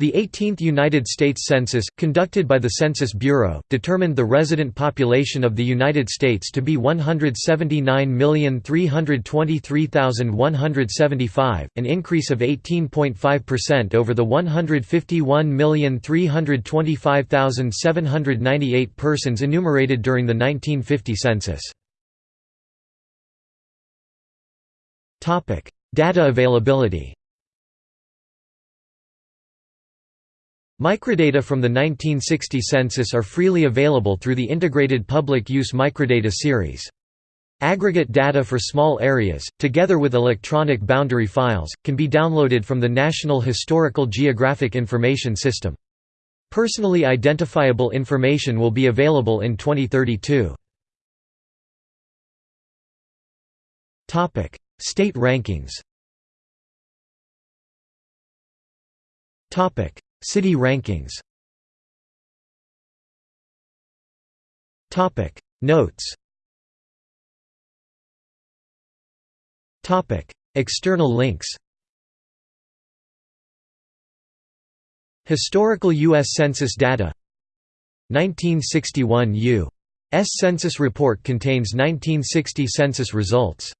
The 18th United States Census, conducted by the Census Bureau, determined the resident population of the United States to be 179,323,175, an increase of 18.5% over the 151,325,798 persons enumerated during the 1950 census. Data availability Microdata from the 1960 census are freely available through the Integrated Public Use Microdata Series. Aggregate data for small areas, together with electronic boundary files, can be downloaded from the National Historical Geographic Information System. Personally identifiable information will be available in 2032. State rankings City rankings. Notes. External links. Historical U.S. Census data. 1961 U.S. Census report contains 1960 census results